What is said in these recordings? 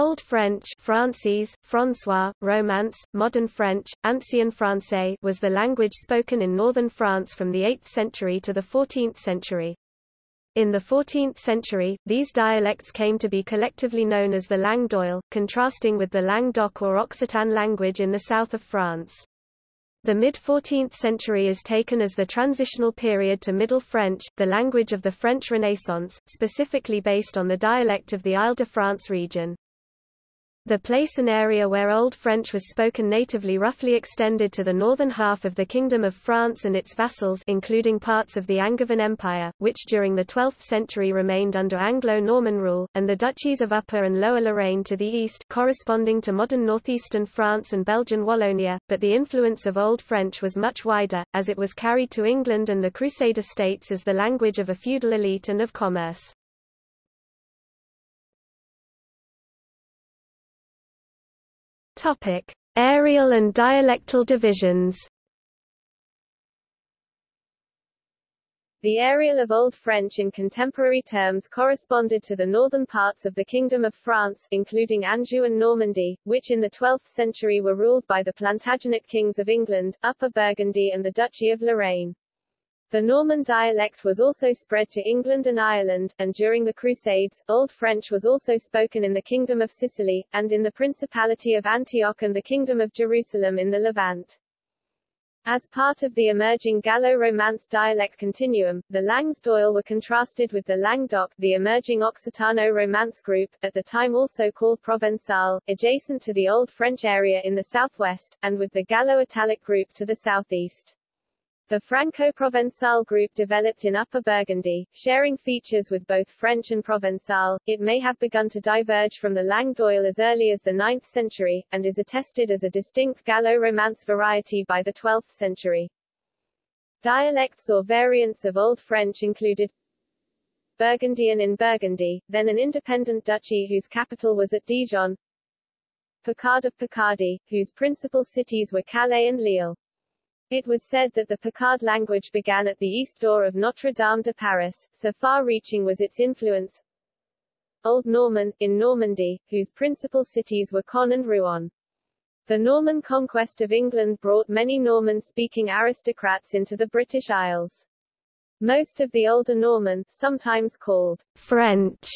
Old French Francese, François, Romance, Modern French, Ancien Français was the language spoken in northern France from the 8th century to the 14th century. In the 14th century, these dialects came to be collectively known as the langue d'Oil, contrasting with the Languedoc or Occitan language in the south of France. The mid-14th century is taken as the transitional period to Middle French, the language of the French Renaissance, specifically based on the dialect of the Ile-de-France region. The place and area where Old French was spoken natively roughly extended to the northern half of the Kingdom of France and its vassals including parts of the Angevin Empire, which during the 12th century remained under Anglo-Norman rule, and the duchies of Upper and Lower Lorraine to the east corresponding to modern northeastern France and Belgian Wallonia, but the influence of Old French was much wider, as it was carried to England and the Crusader states as the language of a feudal elite and of commerce. Topic: Areal and dialectal divisions. The areal of Old French in contemporary terms corresponded to the northern parts of the Kingdom of France, including Anjou and Normandy, which in the 12th century were ruled by the Plantagenet kings of England, Upper Burgundy and the Duchy of Lorraine. The Norman dialect was also spread to England and Ireland, and during the Crusades, Old French was also spoken in the Kingdom of Sicily, and in the Principality of Antioch and the Kingdom of Jerusalem in the Levant. As part of the emerging Gallo-Romance dialect continuum, the Langues d'Oil were contrasted with the Languedoc, the emerging Occitano-Romance group, at the time also called Provençal, adjacent to the Old French area in the southwest, and with the Gallo-Italic group to the southeast. The Franco-Provençal group developed in Upper Burgundy, sharing features with both French and Provençal. It may have begun to diverge from the Langue d'Oil as early as the 9th century, and is attested as a distinct Gallo-Romance variety by the 12th century. Dialects or variants of Old French included Burgundian in Burgundy, then an independent duchy whose capital was at Dijon, Picard of Picardy, whose principal cities were Calais and Lille. It was said that the Picard language began at the east door of Notre-Dame de Paris, so far-reaching was its influence. Old Norman, in Normandy, whose principal cities were Caen and Rouen. The Norman conquest of England brought many Norman-speaking aristocrats into the British Isles. Most of the older Norman, sometimes called French,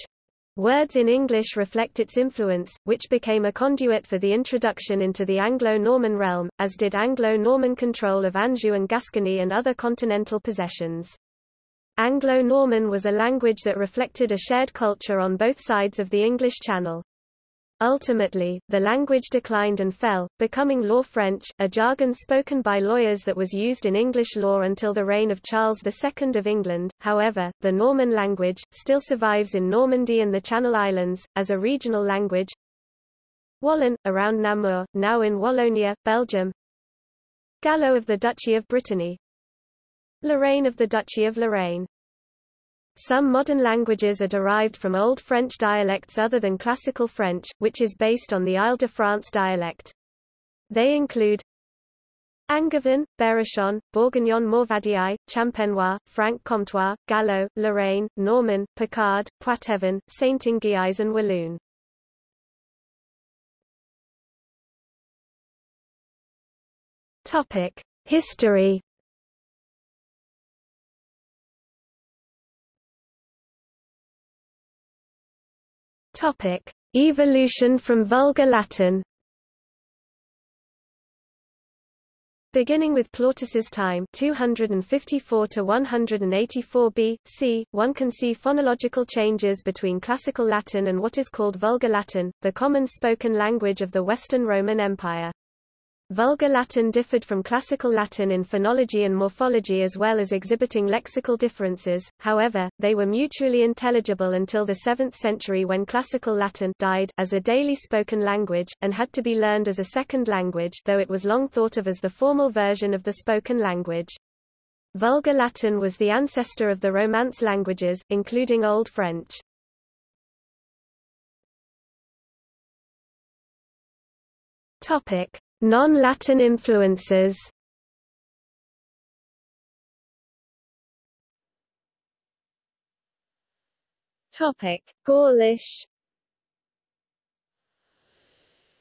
Words in English reflect its influence, which became a conduit for the introduction into the Anglo-Norman realm, as did Anglo-Norman control of Anjou and Gascony and other continental possessions. Anglo-Norman was a language that reflected a shared culture on both sides of the English Channel. Ultimately, the language declined and fell, becoming Law French, a jargon spoken by lawyers that was used in English law until the reign of Charles II of England. However, the Norman language, still survives in Normandy and the Channel Islands, as a regional language. Wallon, around Namur, now in Wallonia, Belgium. Gallo of the Duchy of Brittany. Lorraine of the Duchy of Lorraine. Some modern languages are derived from Old French dialects other than Classical French, which is based on the Ile-de-France dialect. They include Angevin, Berrichon, Bourguignon Morvandiau, Champenois, Franc-Comtois, Gallo, Lorraine, Norman, Picard, Poitevin, Saintongeais and Walloon. History Topic: Evolution from Vulgar Latin. Beginning with Plautus's time 254 to 184 B.C., one can see phonological changes between Classical Latin and what is called Vulgar Latin, the common spoken language of the Western Roman Empire. Vulgar Latin differed from Classical Latin in phonology and morphology as well as exhibiting lexical differences, however, they were mutually intelligible until the 7th century when Classical Latin died as a daily spoken language, and had to be learned as a second language though it was long thought of as the formal version of the spoken language. Vulgar Latin was the ancestor of the Romance languages, including Old French. Topic. Non-Latin influences. Topic: Gaulish.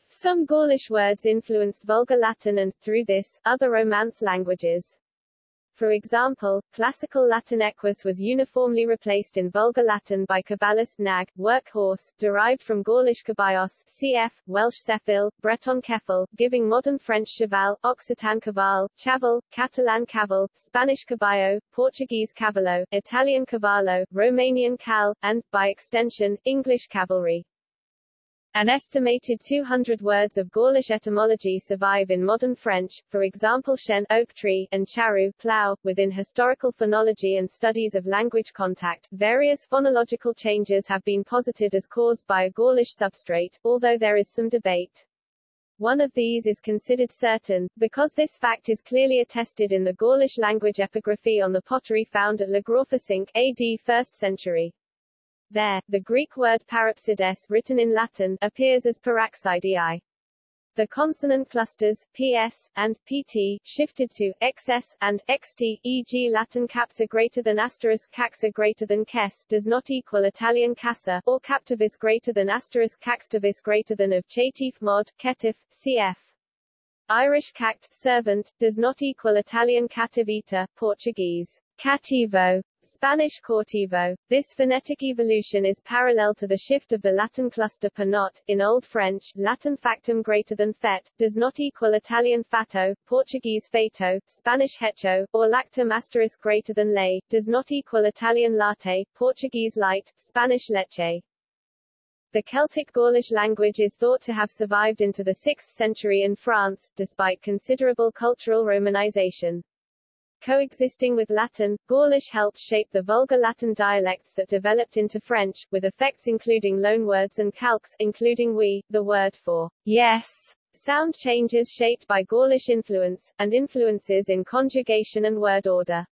Some Gaulish words influenced Vulgar Latin and, through this, other Romance languages. For example, Classical Latin equus was uniformly replaced in Vulgar Latin by caballus, nag, workhorse, derived from Gaulish caballos, cf. Welsh ceffyl, Breton keffel, giving modern French cheval, Occitan caval, chaval, Catalan caval, Spanish caballo, Portuguese cavallo, Italian cavallo, Romanian cal, and, by extension, English cavalry. An estimated 200 words of Gaulish etymology survive in modern French, for example chêne oak tree and charrue plough. Within historical phonology and studies of language contact, various phonological changes have been posited as caused by a Gaulish substrate, although there is some debate. One of these is considered certain, because this fact is clearly attested in the Gaulish language epigraphy on the pottery found at Le Graufesenque, AD 1st century. There, the Greek word parapsides written in Latin appears as paraxidei. The consonant clusters, ps, and pt, shifted to xs, and xt, e.g. Latin capsa greater than asterisk caxa greater than kes, does not equal Italian casa, or captivis greater than asterisk caxtivis greater than of chatif mod, ketif, cf. Irish cact, servant, does not equal Italian cativita, Portuguese cativo, Spanish cautivo. This phonetic evolution is parallel to the shift of the Latin cluster per not. In Old French, Latin factum greater than fet, does not equal Italian fatto, Portuguese feito, Spanish hecho, or lactum asterisk greater than lay, does not equal Italian latte, Portuguese leite, Spanish leche. The Celtic Gaulish language is thought to have survived into the 6th century in France, despite considerable cultural romanization. Coexisting with Latin, Gaulish helped shape the Vulgar Latin dialects that developed into French, with effects including loanwords and calques, including oui, the word for yes, sound changes shaped by Gaulish influence, and influences in conjugation and word order.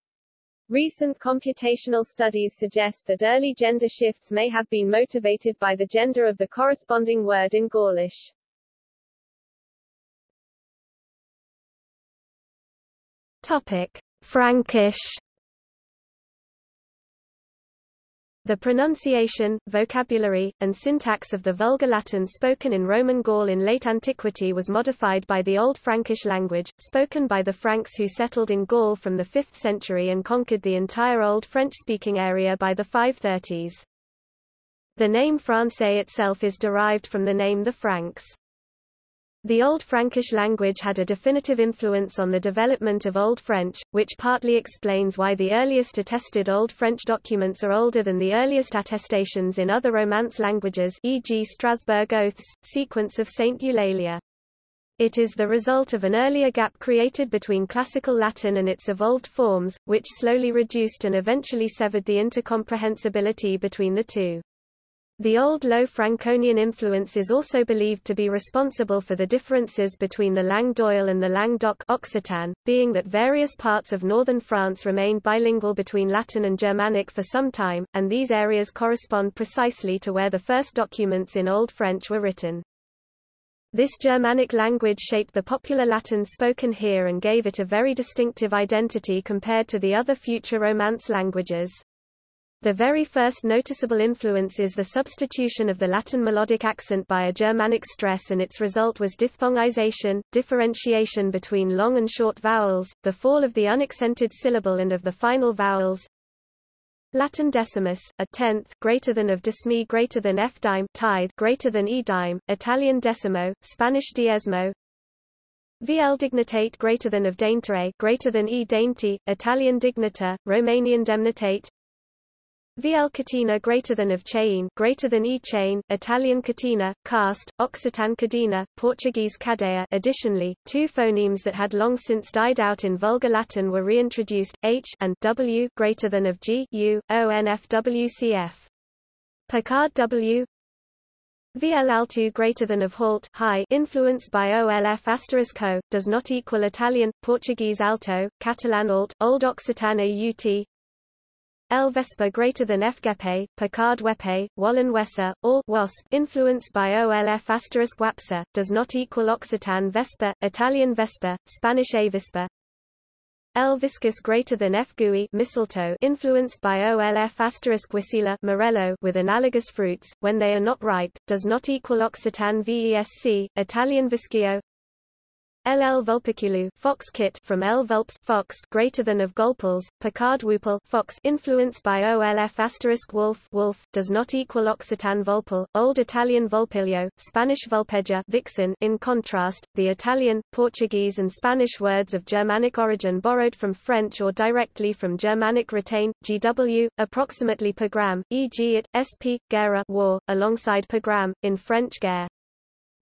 Recent computational studies suggest that early gender shifts may have been motivated by the gender of the corresponding word in Gaulish. Topic. Frankish The pronunciation, vocabulary, and syntax of the Vulgar Latin spoken in Roman Gaul in late antiquity was modified by the Old Frankish language, spoken by the Franks who settled in Gaul from the 5th century and conquered the entire Old French-speaking area by the 530s. The name Francais itself is derived from the name the Franks. The Old Frankish language had a definitive influence on the development of Old French, which partly explains why the earliest attested Old French documents are older than the earliest attestations in other Romance languages e.g. Strasbourg Oaths, sequence of St. Eulalia. It is the result of an earlier gap created between Classical Latin and its evolved forms, which slowly reduced and eventually severed the intercomprehensibility between the two. The Old Low Franconian influence is also believed to be responsible for the differences between the langue d'Oil and the langue Occitan, being that various parts of northern France remained bilingual between Latin and Germanic for some time, and these areas correspond precisely to where the first documents in Old French were written. This Germanic language shaped the popular Latin spoken here and gave it a very distinctive identity compared to the other future Romance languages. The very first noticeable influence is the substitution of the Latin melodic accent by a Germanic stress and its result was diphthongization, differentiation between long and short vowels, the fall of the unaccented syllable and of the final vowels. Latin decimus, a tenth greater than of decimi greater than f dime tithe greater than e dime, Italian decimo, Spanish diezmo, VL dignitate greater than of daintere greater than e dainty, Italian dignita, Romanian demnitate, VL catina greater than of chain greater than E chain, Italian catina, cast, Occitan cadena, Portuguese Cadea Additionally, two phonemes that had long since died out in Vulgar Latin were reintroduced, H and W greater than of G, U, O NFWCF. Picard W VL alto greater than of halt high influenced by OLF asterisk ho, does not equal Italian, Portuguese alto, Catalan alt, Old Occitan AUT, L. Vespa greater than F. guêpe, Picard Wepe, Walloon Wesser, or Wasp influenced by OLF asterisk Wapsa, does not equal Occitan Vespa, Italian Vespa, Spanish Avispa. L. Viscus greater than F. Gooey mistletoe influenced by OLF asterisk Wisela Morello with analogous fruits, when they are not ripe, does not equal Occitan VESC, Italian Vischio LL vulpiculu fox kit from L vulps fox greater than of Golpals, Picard wupal fox influenced by OLF asterisk wolf wolf does not equal Occitan vulpal, Old Italian vulpiglio, Spanish vulpeja vixen in contrast, the Italian, Portuguese and Spanish words of Germanic origin borrowed from French or directly from Germanic retain, GW, approximately per gram, e.g. it, sp, guerre war, alongside per gram, in French guerre.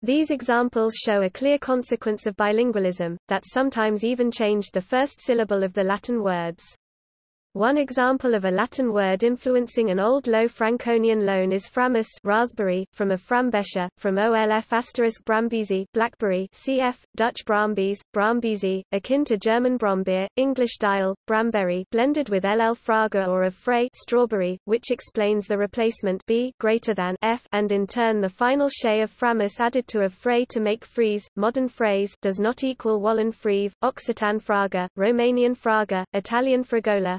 These examples show a clear consequence of bilingualism, that sometimes even changed the first syllable of the Latin words. One example of a Latin word influencing an old Low Franconian loan is framus raspberry, from a frambesher, from olf asterisk brambisi blackberry cf. Dutch brambies, brambisi, akin to German brombeer, English dial, bramberry blended with ll fraga or of frey strawberry, which explains the replacement b greater than f and in turn the final shay of framus added to of frey to make freeze. Modern fraise does not equal Walloon freve, Occitan fraga, Romanian fraga, Italian fragola,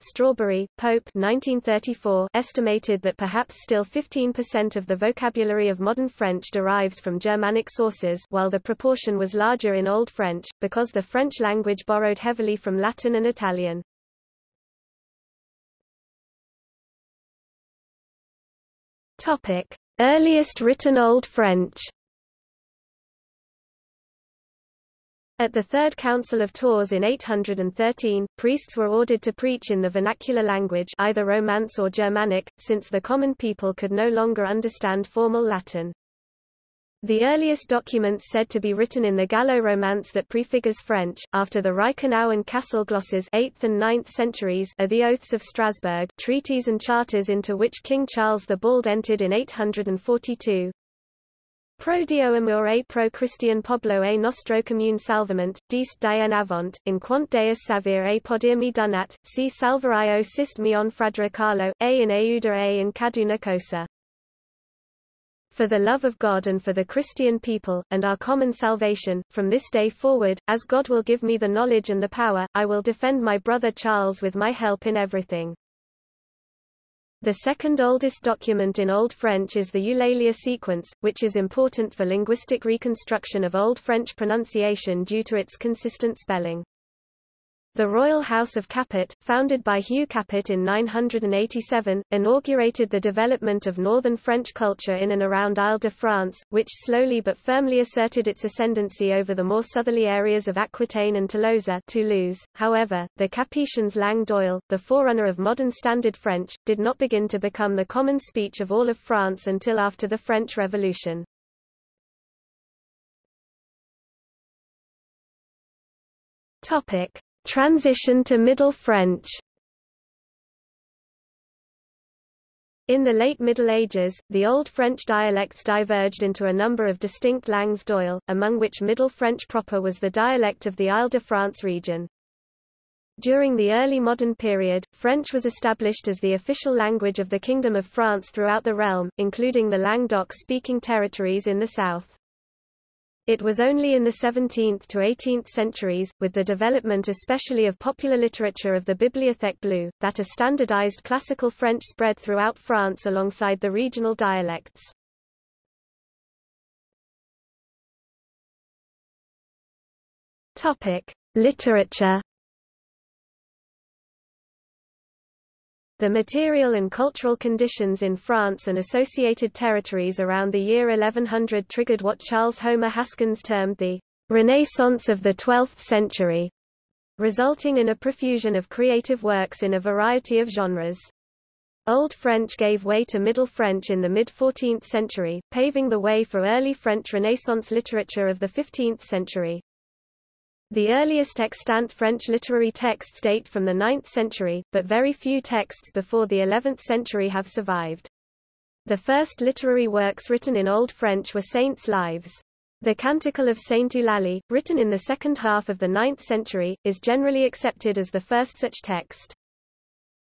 Strawberry, Pope 1934 estimated that perhaps still 15% of the vocabulary of modern French derives from Germanic sources while the proportion was larger in Old French, because the French language borrowed heavily from Latin and Italian. Topic. Earliest written Old French At the Third Council of Tours in 813, priests were ordered to preach in the vernacular language either Romance or Germanic, since the common people could no longer understand formal Latin. The earliest documents said to be written in the Gallo-Romance that prefigures French, after the Reichenau and Kassel glosses 8th and 9th centuries are the Oaths of Strasbourg treaties and charters into which King Charles the Bald entered in 842. Pro Dio amor e pro Christian Poblo e nostro commune salvament, dist dien avant, in quant deus savir e podir mi donat, si salvario sist mion fradra Carlo, e in euda e in caduna cosa. For the love of God and for the Christian people, and our common salvation, from this day forward, as God will give me the knowledge and the power, I will defend my brother Charles with my help in everything. The second oldest document in Old French is the Eulalia sequence, which is important for linguistic reconstruction of Old French pronunciation due to its consistent spelling. The Royal House of Capet, founded by Hugh Capet in 987, inaugurated the development of northern French culture in and around Ile-de-France, which slowly but firmly asserted its ascendancy over the more southerly areas of Aquitaine and Tolosa Toulouse. However, the Capetians langue d'oil, the forerunner of modern Standard French, did not begin to become the common speech of all of France until after the French Revolution. Topic. Transition to Middle French In the late Middle Ages, the Old French dialects diverged into a number of distinct langues d'oil, among which Middle French proper was the dialect of the Ile-de-France region. During the early modern period, French was established as the official language of the Kingdom of France throughout the realm, including the Languedoc-speaking territories in the south. It was only in the 17th to 18th centuries, with the development especially of popular literature of the Bibliothèque Bleue, that a standardized classical French spread throughout France alongside the regional dialects. Topic: Literature The material and cultural conditions in France and associated territories around the year 1100 triggered what Charles Homer Haskins termed the Renaissance of the Twelfth Century, resulting in a profusion of creative works in a variety of genres. Old French gave way to Middle French in the mid-14th century, paving the way for early French Renaissance literature of the 15th century. The earliest extant French literary texts date from the 9th century, but very few texts before the 11th century have survived. The first literary works written in Old French were saints' lives. The Canticle of Saint Eulalie, written in the second half of the 9th century, is generally accepted as the first such text.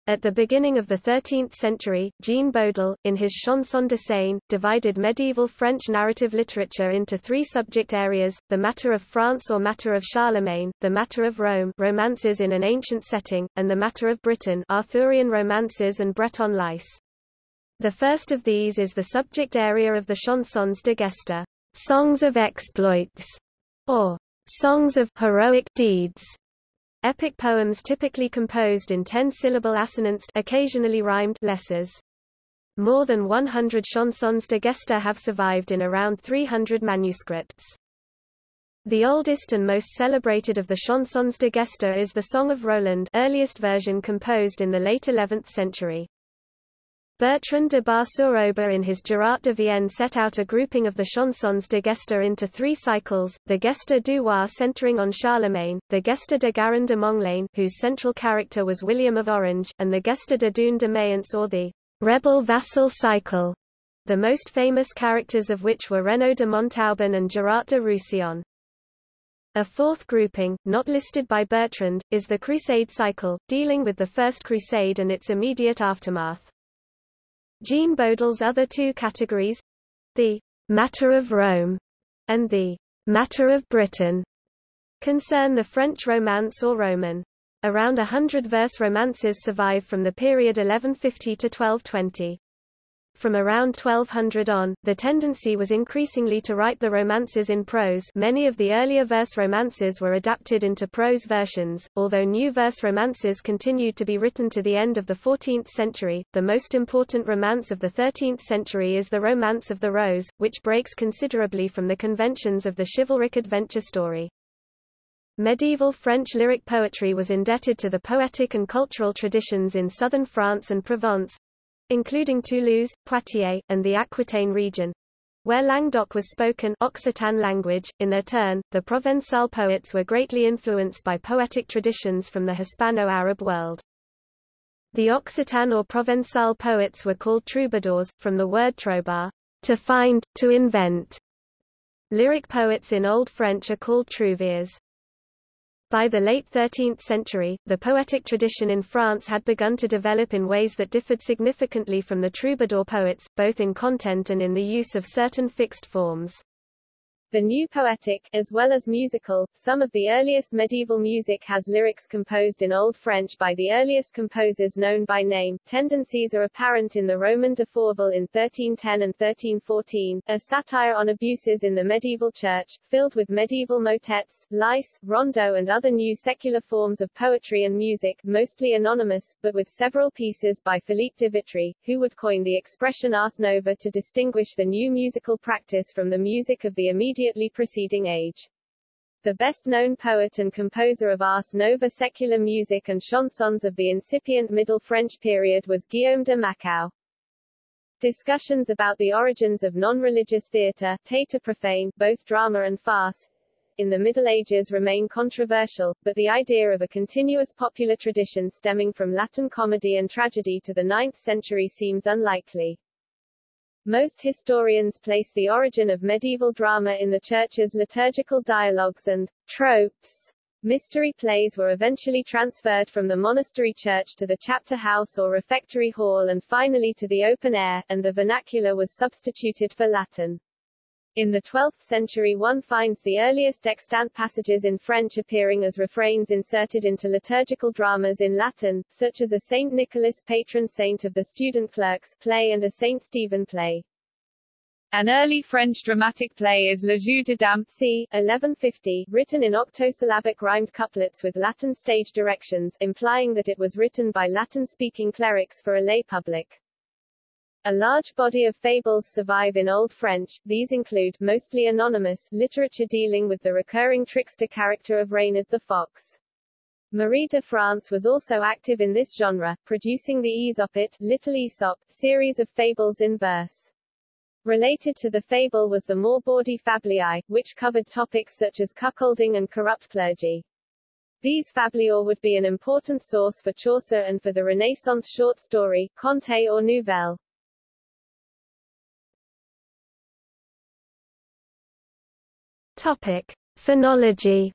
At the beginning of the 13th century, Jean Bodel, in his Chanson de Seine, divided medieval French narrative literature into three subject areas, the matter of France or matter of Charlemagne, the matter of Rome romances in an ancient setting, and the matter of Britain Arthurian romances and Breton lice. The first of these is the subject area of the Chansons de Gesta, songs of exploits, or songs of heroic deeds, Epic poems typically composed in ten-syllable assonance occasionally rhymed lessons. More than 100 chansons de gesta have survived in around 300 manuscripts. The oldest and most celebrated of the chansons de gesta is the Song of Roland earliest version composed in the late 11th century. Bertrand de Bar-sur-Aube in his Gerard de Vienne set out a grouping of the chansons de gesta into three cycles, the Gesta du Roi centering on Charlemagne, the Gesta de Garin de Monglane whose central character was William of Orange, and the Gesta de Doon de Mayence or the rebel vassal cycle, the most famous characters of which were Renaud de Montauban and Gerard de Roussillon. A fourth grouping, not listed by Bertrand, is the Crusade cycle, dealing with the First Crusade and its immediate aftermath. Jean Bodel's other two categories the matter of Rome and the matter of Britain concern the French Romance or Roman. Around a hundred verse romances survive from the period 1150 to 1220. From around 1200 on, the tendency was increasingly to write the romances in prose many of the earlier verse romances were adapted into prose versions, although new verse romances continued to be written to the end of the 14th century. The most important romance of the 13th century is the Romance of the Rose, which breaks considerably from the conventions of the chivalric adventure story. Medieval French lyric poetry was indebted to the poetic and cultural traditions in southern France and Provence, including Toulouse, Poitiers, and the Aquitaine region, where Languedoc was spoken Occitan language. In their turn, the Provençal poets were greatly influenced by poetic traditions from the Hispano-Arab world. The Occitan or Provençal poets were called troubadours, from the word trobar, to find, to invent. Lyric poets in Old French are called trouvères. By the late 13th century, the poetic tradition in France had begun to develop in ways that differed significantly from the troubadour poets, both in content and in the use of certain fixed forms. The new poetic, as well as musical, some of the earliest medieval music has lyrics composed in Old French by the earliest composers known by name. Tendencies are apparent in the Roman de Fauvel in 1310 and 1314, a satire on abuses in the medieval church, filled with medieval motets, lice, rondo and other new secular forms of poetry and music, mostly anonymous, but with several pieces by Philippe de Vitry, who would coin the expression ars nova to distinguish the new musical practice from the music of the immediate immediately preceding age. The best-known poet and composer of ars nova secular music and chansons of the incipient Middle French period was Guillaume de Machaut. Discussions about the origins of non-religious theatre, théâtre profane, both drama and farce, in the Middle Ages remain controversial, but the idea of a continuous popular tradition stemming from Latin comedy and tragedy to the 9th century seems unlikely. Most historians place the origin of medieval drama in the Church's liturgical dialogues and tropes. Mystery plays were eventually transferred from the monastery church to the chapter house or refectory hall and finally to the open air, and the vernacular was substituted for Latin. In the 12th century one finds the earliest extant passages in French appearing as refrains inserted into liturgical dramas in Latin, such as a Saint Nicholas patron saint of the student clerks play and a Saint Stephen play. An early French dramatic play is Le Jeu de Dames c. 1150, written in octosyllabic rhymed couplets with Latin stage directions, implying that it was written by Latin-speaking clerics for a lay public. A large body of fables survive in Old French, these include, mostly anonymous, literature dealing with the recurring trickster character of Reynard the Fox. Marie de France was also active in this genre, producing the Ysopet Little Aesop, series of fables in verse. Related to the fable was the Morbaudy Fabliae, which covered topics such as cuckolding and corrupt clergy. These fabliaux would be an important source for Chaucer and for the Renaissance short story, conte or nouvelle. Topic: Phonology.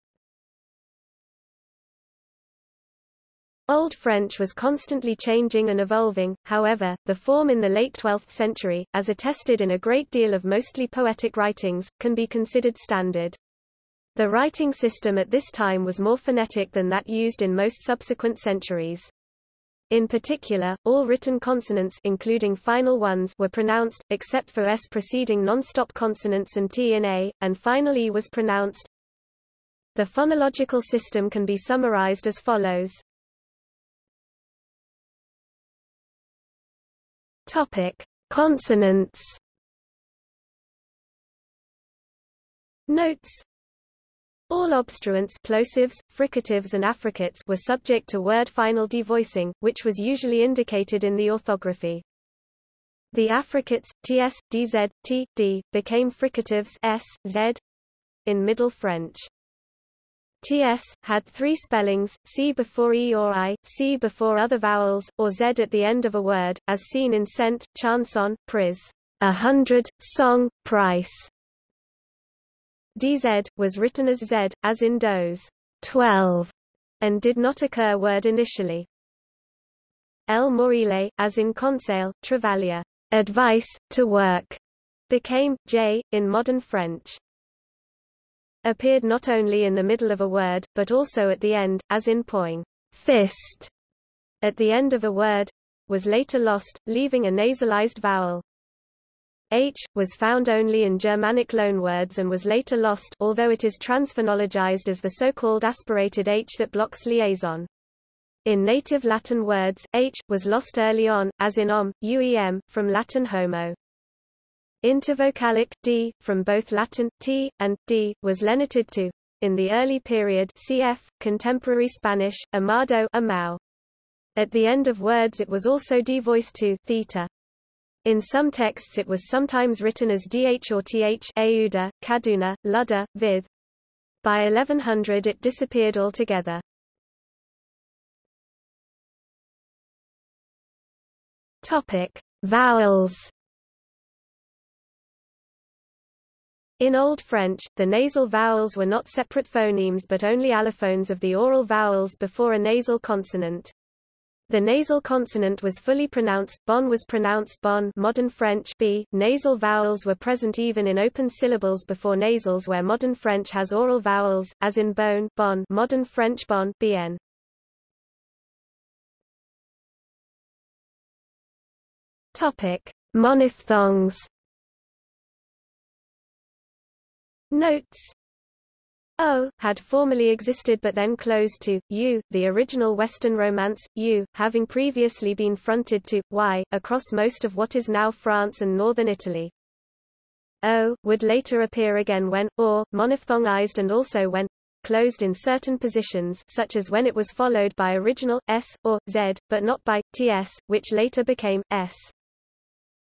Old French was constantly changing and evolving, however, the form in the late 12th century, as attested in a great deal of mostly poetic writings, can be considered standard. The writing system at this time was more phonetic than that used in most subsequent centuries. In particular, all written consonants including final ones were pronounced, except for s preceding non-stop consonants and t in a, and final e was pronounced. The phonological system can be summarized as follows. Topic: Consonants. Notes all obstruents plosives, fricatives and affricates were subject to word final devoicing, which was usually indicated in the orthography. The affricates, ts, dz, t, d, became fricatives s, z in Middle French. TS, had three spellings, C before E or I, C before other vowels, or Z at the end of a word, as seen in cent, chanson, prise, a hundred, song, price. DZ, was written as Z, as in dose, twelve, and did not occur word initially. L morile, as in conseil, travailler, advice, to work, became, J, in modern French appeared not only in the middle of a word, but also at the end, as in poing, fist, at the end of a word, was later lost, leaving a nasalized vowel. H, was found only in Germanic loanwords and was later lost although it is transphonologized as the so-called aspirated H that blocks liaison. In native Latin words, H, was lost early on, as in om, uem, from Latin homo. Intervocalic d, from both Latin t and d, was lenited to in the early period cf. contemporary Spanish, amado amau. At the end of words it was also devoiced to theta. In some texts it was sometimes written as dh or th auda, kaduna, ludda, vid. By 1100 it disappeared altogether. Topic: Vowels In Old French, the nasal vowels were not separate phonemes but only allophones of the oral vowels before a nasal consonant. The nasal consonant was fully pronounced, bon was pronounced bon modern French b. Nasal vowels were present even in open syllables before nasals where modern French has oral vowels, as in bone bon modern French bon bn. Topic: Monophthongs Notes O had formerly existed but then closed to U, the original Western Romance, U, having previously been fronted to Y, across most of what is now France and northern Italy. O, would later appear again when, or, monophthongized and also when, closed in certain positions such as when it was followed by original, S, or, Z, but not by, TS, which later became, S.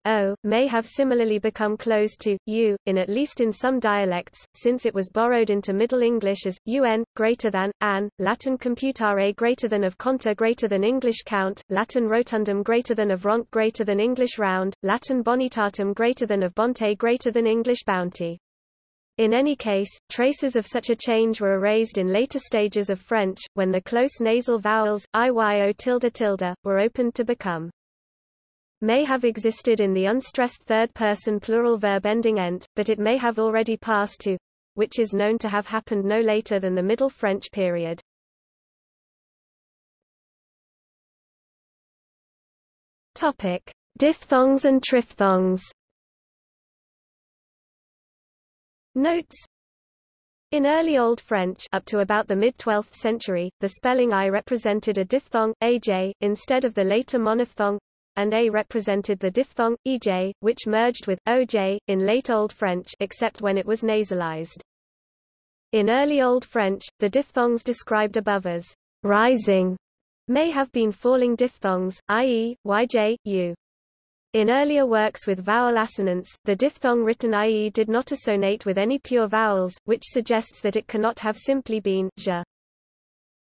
O, may have similarly become closed to, U, in at least in some dialects, since it was borrowed into Middle English as, un, greater than, an, Latin computare greater than of conta greater than English count, Latin rotundum greater than of ronc greater than English round, Latin bonitatum greater than of bonte greater than English bounty. In any case, traces of such a change were erased in later stages of French, when the close nasal vowels, iyo tilde tilde, were opened to become may have existed in the unstressed third-person plural verb ending ent, but it may have already passed to which is known to have happened no later than the Middle French period. Topic: Diphthongs and triphthongs. Notes in early Old French up to about the mid-12th century, the spelling I represented a diphthong, aj, instead of the later monophthong, and a represented the diphthong, ej, which merged with oj, in late Old French except when it was nasalized. In early Old French, the diphthongs described above as rising may have been falling diphthongs, i.e., yj, u. In earlier works with vowel assonance, the diphthong written i.e. did not assonate with any pure vowels, which suggests that it cannot have simply been j.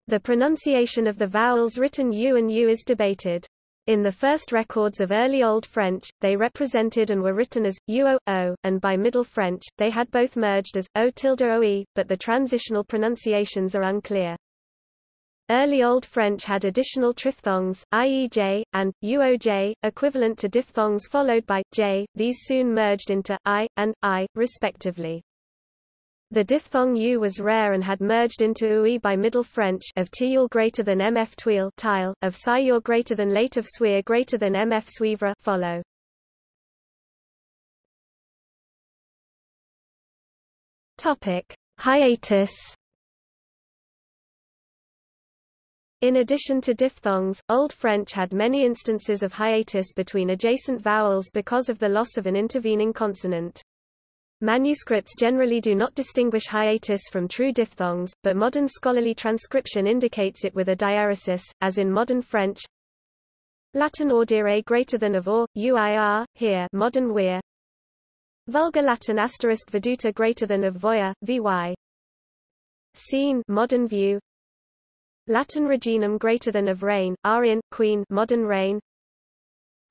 The pronunciation of the vowels written u and u is debated. In the first records of early Old French, they represented and were written as uo, o, and by Middle French, they had both merged as o tilde oe, but the transitional pronunciations are unclear. Early Old French had additional triphthongs, i.e. j, and uoj, equivalent to diphthongs followed by j. These soon merged into i and i, respectively. The diphthong u was rare and had merged into ui by Middle French of tiul greater than mf tuil tile, of siur greater than late of sweir greater than mf suivre follow. Topic: Hiatus In addition to diphthongs, Old French had many instances of hiatus between adjacent vowels because of the loss of an intervening consonant. Manuscripts generally do not distinguish hiatus from true diphthongs, but modern scholarly transcription indicates it with a diaeresis, as in modern French. Latin audire greater than of or, uir, here modern weir. Vulgar Latin asterisk veduta greater than of voia, vy. Scene modern view. Latin reginum greater than of reign, Arian, queen modern reign.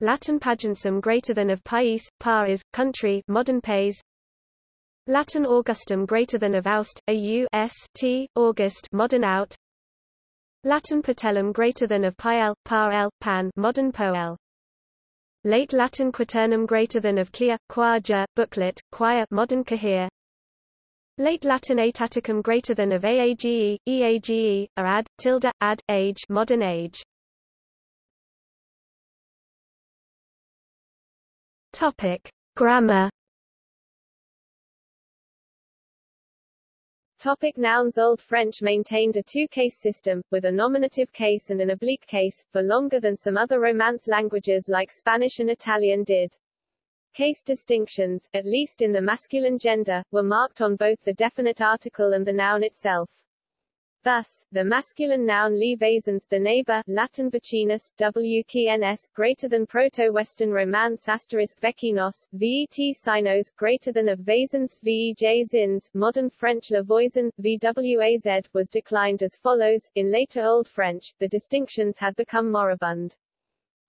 Latin pagencum greater than of pais, par is, country modern pays. Latin augustum greater than of aust, au s t, August modern out. Latin patellum greater than of pael, par el, pan modern poel. Late Latin quaternum greater than of quia, quaja, booklet, quia modern cahier. Late Latin aetaticum greater than of aage, eage, or ad, tilde, ad, age modern age. Topic. Grammar Topic nouns Old French maintained a two-case system, with a nominative case and an oblique case, for longer than some other Romance languages like Spanish and Italian did. Case distinctions, at least in the masculine gender, were marked on both the definite article and the noun itself. Thus, the masculine noun li the neighbor, Latin vecinus, wkns, greater than Proto-Western Romance asterisk vecinos, vet sinos, greater than of vasens, vej zins, modern French la voisin, vwaz, was declined as follows. In later Old French, the distinctions had become moribund.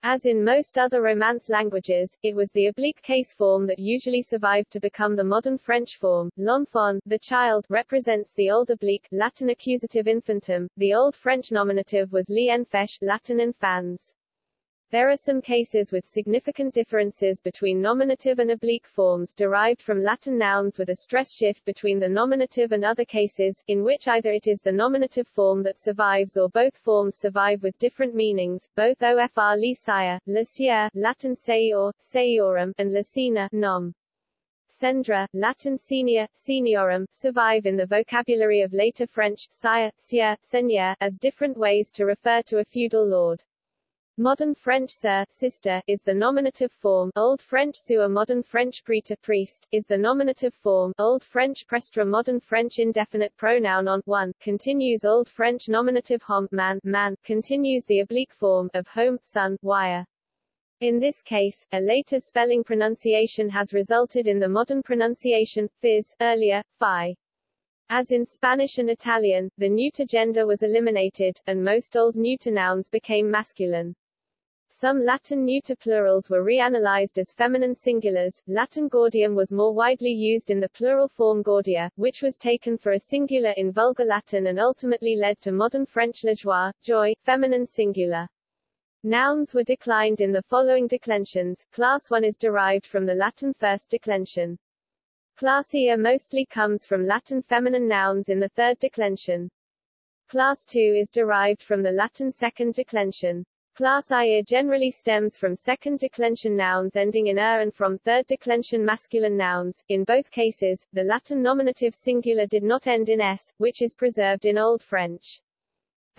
As in most other Romance languages, it was the oblique case form that usually survived to become the modern French form. L'enfant, the child, represents the old oblique, Latin accusative infantum. The old French nominative was l'enfant, Latin infans. There are some cases with significant differences between nominative and oblique forms derived from Latin nouns with a stress shift between the nominative and other cases, in which either it is the nominative form that survives or both forms survive with different meanings. Both ofr le sieur, Latin seior, seiorum, and lecina, nom. Cendra, Latin senior, seniorum, survive in the vocabulary of later French, sire, sieur, seigneur, as different ways to refer to a feudal lord. Modern French sir sister is the nominative form, Old French suer modern French prêtre priest, is the nominative form, Old French prestre modern French indefinite pronoun on, one, continues Old French nominative hom man, man, continues the oblique form, of home, son, wire. In this case, a later spelling pronunciation has resulted in the modern pronunciation, phys, earlier, phi. As in Spanish and Italian, the neuter gender was eliminated, and most old neuter nouns became masculine. Some Latin neuter plurals were reanalyzed as feminine singulars. Latin gaudium was more widely used in the plural form gaudia, which was taken for a singular in Vulgar Latin and ultimately led to modern French la joie, joy, feminine singular. Nouns were declined in the following declensions. Class 1 is derived from the Latin first declension. Class mostly comes from Latin feminine nouns in the third declension. Class 2 is derived from the Latin second declension. Class IA generally stems from second declension nouns ending in er and from third declension masculine nouns. In both cases, the Latin nominative singular did not end in s, which is preserved in Old French.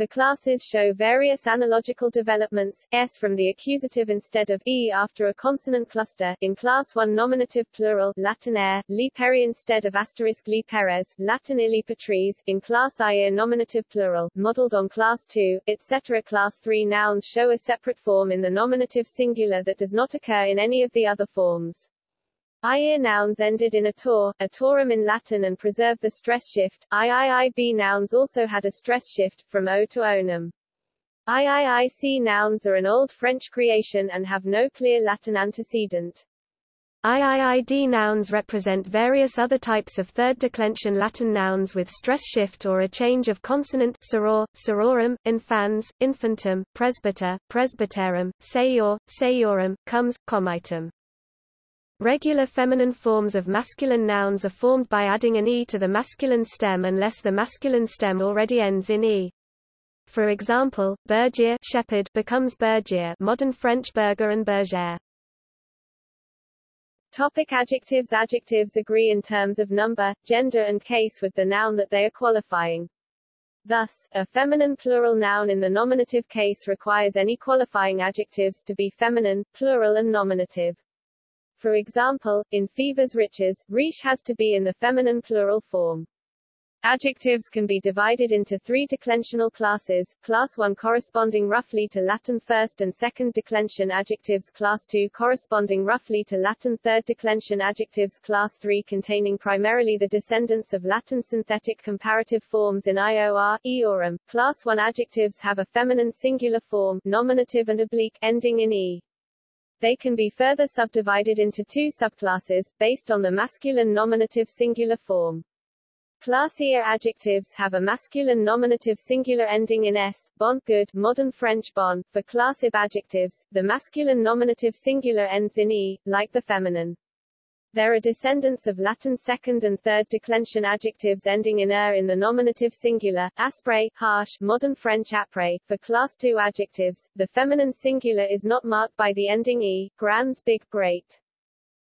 The classes show various analogical developments, s from the accusative instead of e after a consonant cluster, in class 1 nominative plural, Latin air, li peri instead of asterisk li peres, Latin illi patries, in class I nominative plural, modeled on class 2, etc. Class 3 nouns show a separate form in the nominative singular that does not occur in any of the other forms. IIR nouns ended in ator, atorum in Latin and preserved the stress shift. IIIB nouns also had a stress shift, from o to onum. IIIC nouns are an Old French creation and have no clear Latin antecedent. IIID nouns represent various other types of third declension Latin nouns with stress shift or a change of consonant soror, sororum, infans, infantum, presbyter, presbyterum, seior, seiorum, comes, comitum. Regular feminine forms of masculine nouns are formed by adding an e to the masculine stem unless the masculine stem already ends in e. For example, bergier shepherd becomes bergier modern French berger and bergère. Topic adjectives Adjectives agree in terms of number, gender and case with the noun that they are qualifying. Thus, a feminine plural noun in the nominative case requires any qualifying adjectives to be feminine, plural and nominative. For example, in fevers riches, riche has to be in the feminine plural form. Adjectives can be divided into three declensional classes, class 1 corresponding roughly to Latin first and second declension adjectives class 2 corresponding roughly to Latin third declension adjectives class 3 containing primarily the descendants of Latin synthetic comparative forms in ior, eorum. Class 1 adjectives have a feminine singular form, nominative and oblique, ending in e. They can be further subdivided into two subclasses, based on the masculine nominative singular form. Classier adjectives have a masculine nominative singular ending in s, bon, good, modern French bon. For classive adjectives, the masculine nominative singular ends in e, like the feminine. There are descendants of Latin second and third declension adjectives ending in er in the nominative singular, aspre, harsh, modern French apre. For class 2 adjectives, the feminine singular is not marked by the ending e, grands, big, great.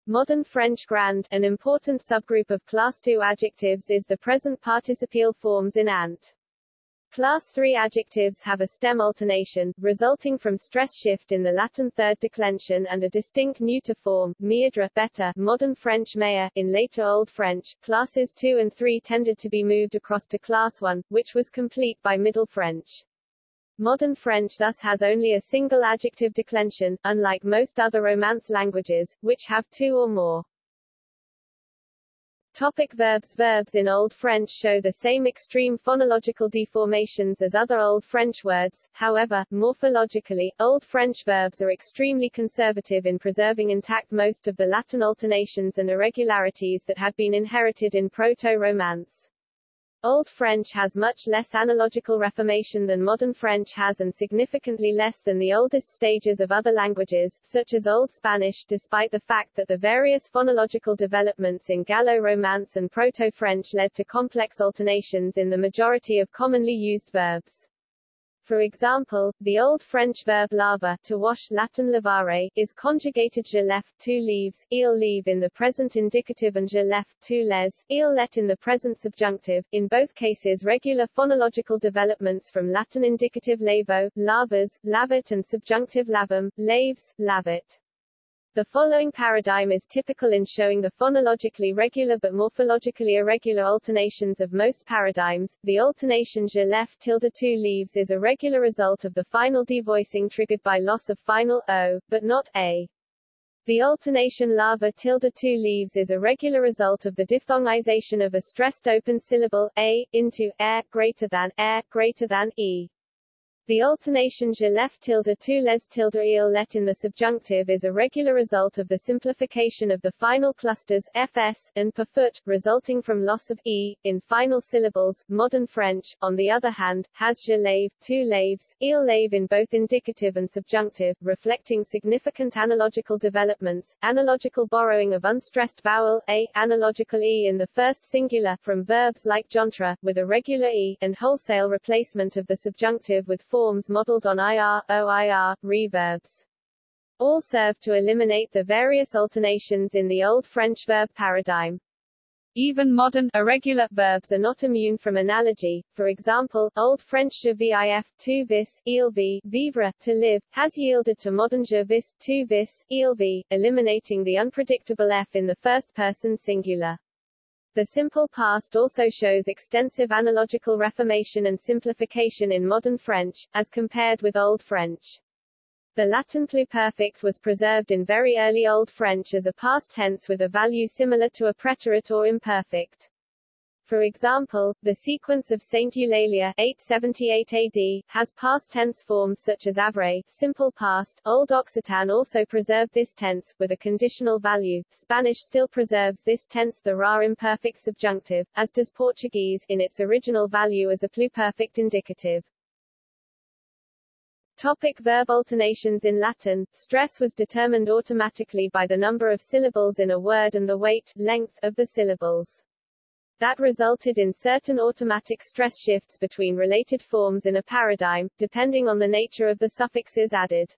Modern French grand, an important subgroup of class 2 adjectives is the present participial forms in ant. Class 3 adjectives have a stem alternation, resulting from stress shift in the Latin third declension and a distinct neuter form, meidre, better, modern French meilleur. In later Old French, classes 2 and 3 tended to be moved across to class 1, which was complete by Middle French. Modern French thus has only a single adjective declension, unlike most other Romance languages, which have two or more. Topic verbs Verbs in Old French show the same extreme phonological deformations as other Old French words, however, morphologically, Old French verbs are extremely conservative in preserving intact most of the Latin alternations and irregularities that had been inherited in Proto-Romance. Old French has much less analogical reformation than modern French has and significantly less than the oldest stages of other languages, such as Old Spanish despite the fact that the various phonological developments in Gallo-Romance and Proto-French led to complex alternations in the majority of commonly used verbs. For example, the Old French verb laver to wash Latin lavare, is conjugated je left two leaves, il leave in the present indicative and je left two les, il let in the present subjunctive, in both cases regular phonological developments from Latin indicative lavo, lavas, lavit and subjunctive lavum, laves, lavit. The following paradigm is typical in showing the phonologically regular but morphologically irregular alternations of most paradigms. The alternation je left tilde two leaves is a regular result of the final devoicing triggered by loss of final o, but not a. The alternation lava tilde two leaves is a regular result of the diphthongization of a stressed open syllable a into air greater than air greater than e. The alternation je left tilde two les tilde il let in the subjunctive is a regular result of the simplification of the final clusters fs and per foot, resulting from loss of e in final syllables. Modern French, on the other hand, has je lave, two laves, il lave in both indicative and subjunctive, reflecting significant analogical developments, analogical borrowing of unstressed vowel a, analogical e in the first singular from verbs like jontre, with a regular e, and wholesale replacement of the subjunctive with forms modeled on IR, OIR, reverbs. All serve to eliminate the various alternations in the Old French verb paradigm. Even modern, irregular, verbs are not immune from analogy. For example, Old French je vif, tu vis, il vi, vivre, to live, has yielded to modern je vis, tu vis, il vi, eliminating the unpredictable f in the first person singular. The simple past also shows extensive analogical reformation and simplification in modern French, as compared with Old French. The Latin pluperfect was preserved in very early Old French as a past tense with a value similar to a preterite or imperfect. For example, the sequence of Saint Eulalia 878 AD has past tense forms such as avre, simple past. Old Occitan also preserved this tense with a conditional value. Spanish still preserves this tense the rare imperfect subjunctive, as does Portuguese in its original value as a pluperfect indicative. Topic verb alternations In Latin, stress was determined automatically by the number of syllables in a word and the weight length of the syllables. That resulted in certain automatic stress shifts between related forms in a paradigm, depending on the nature of the suffixes added.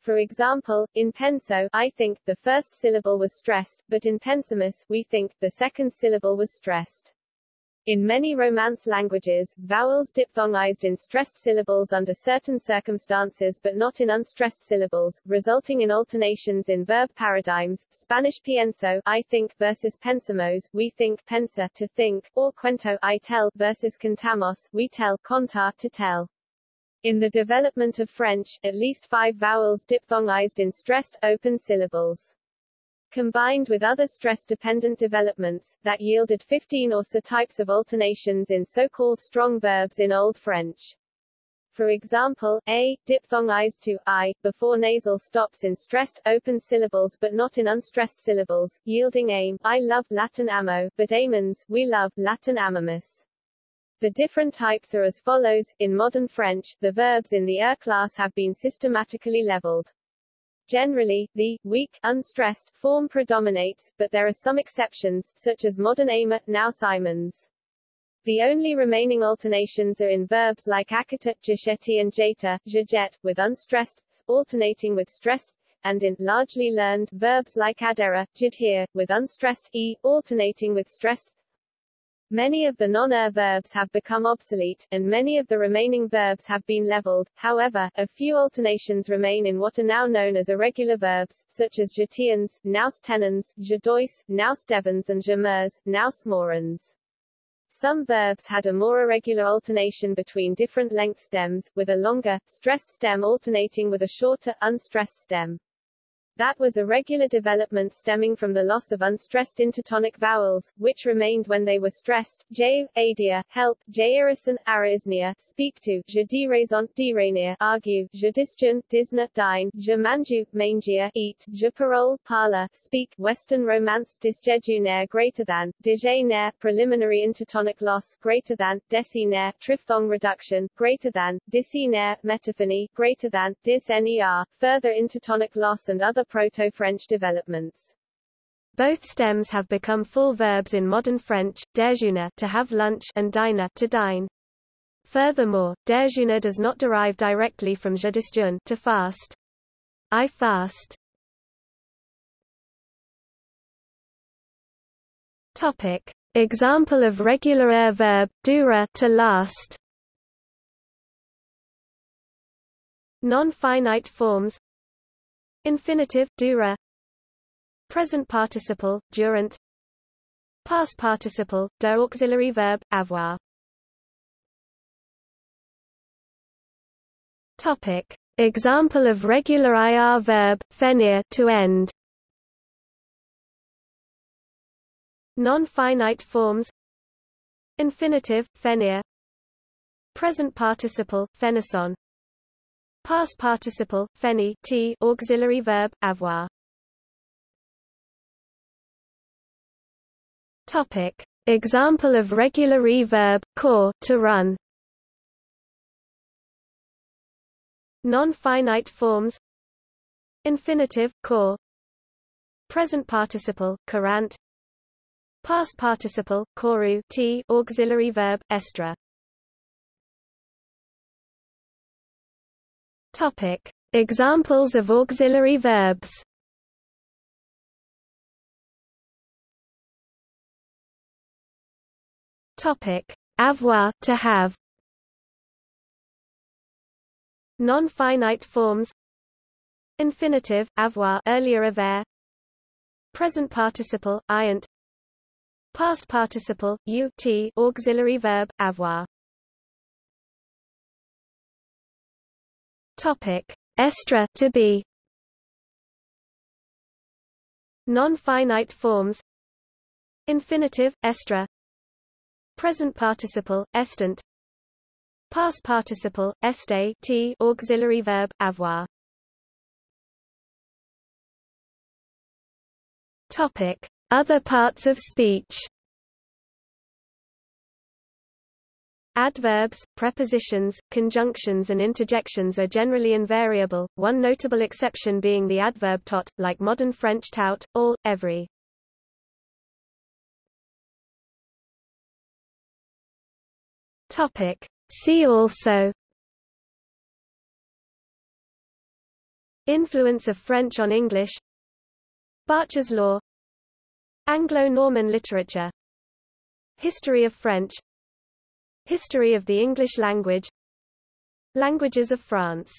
For example, in penso, I think, the first syllable was stressed, but in pensimus, we think, the second syllable was stressed. In many Romance languages, vowels diphthongized in stressed syllables under certain circumstances but not in unstressed syllables, resulting in alternations in verb paradigms. Spanish pienso I think versus pensamos we think pensa to think, or cuento I tell versus contamos we tell contar to tell. In the development of French, at least five vowels diphthongized in stressed, open syllables combined with other stress-dependent developments, that yielded 15 or so types of alternations in so-called strong verbs in Old French. For example, a, diphthongized to i, before nasal stops in stressed, open syllables but not in unstressed syllables, yielding aim, I love Latin amo, but amens, we love Latin amamus. The different types are as follows. In modern French, the verbs in the er class have been systematically leveled. Generally, the weak, unstressed form predominates, but there are some exceptions, such as modern aimer, now Simons. The only remaining alternations are in verbs like akata, jacheti and jeta, jajet, with unstressed, alternating with stressed, and in largely learned verbs like adera, jidhir, with unstressed e, alternating with stressed Many of the non-er verbs have become obsolete, and many of the remaining verbs have been leveled. However, a few alternations remain in what are now known as irregular verbs, such as jetians, nous tenons, jadois, nous devons and jamers, nous morans. Some verbs had a more irregular alternation between different length stems, with a longer, stressed stem alternating with a shorter, unstressed stem. That was a regular development stemming from the loss of unstressed intertonic vowels, which remained when they were stressed. J. Adia, help, J. Irison, Arisnia, speak to, Je diraison, dirania, argue, Je disjun, disna, dine, Je manju, mangia, eat, Je parole, parla, speak, Western Romance, disjejunaire greater than, dejenaire, preliminary intertonic loss, greater than, decinaire, triphthong reduction, greater than, disinaire, metaphony, greater than, disner, further intertonic loss and other Proto-French developments. Both stems have become full verbs in modern French, déjeuner to have lunch and dîner to dine. Furthermore, déjeuner does not derive directly from je disjeune to fast. I fast. Topic: Example of regular er verb dura to last. Non-finite forms Infinitive, dura. Present participle, durant. Past participle, der auxiliary verb, avoir. Topic. Example of regular IR verb, finir to end. Non-finite forms. Infinitive, finir Present participle, fenisson Past participle, feni t, auxiliary verb, avoir. Topic. Example of regular reverb, core, to run. Non-finite forms Infinitive, core Present participle, courant Past participle, koru t, auxiliary verb, estra Topic: Examples of auxiliary verbs. Topic: Avoir to have. Non-finite forms. Infinitive avoir earlier avoir. Present participle iant. Past participle ut auxiliary verb avoir. Topic: Estra to be. Non-finite forms. Infinitive estra. Present participle, estant Past participle, este t auxiliary verb, avoir Topic. Other parts of speech Adverbs, prepositions, conjunctions and interjections are generally invariable, one notable exception being the adverb tot, like modern French tout, all, every. Topic. See also. Influence of French on English. Bartsch's law. Anglo-Norman literature. History of French History of the English language. Languages of France